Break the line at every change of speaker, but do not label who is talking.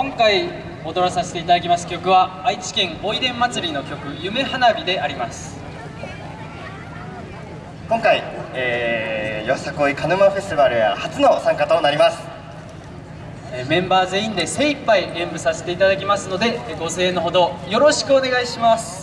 今回踊らさせていただきます曲は愛知県おいでん祭りの曲「夢花火」であります。
今回、えー、よさこい鹿沼フェスティバルや初の参加となります。
えーメンバー全員で精一杯演舞させていただきますのでえご声援のほどよろしくお願いします。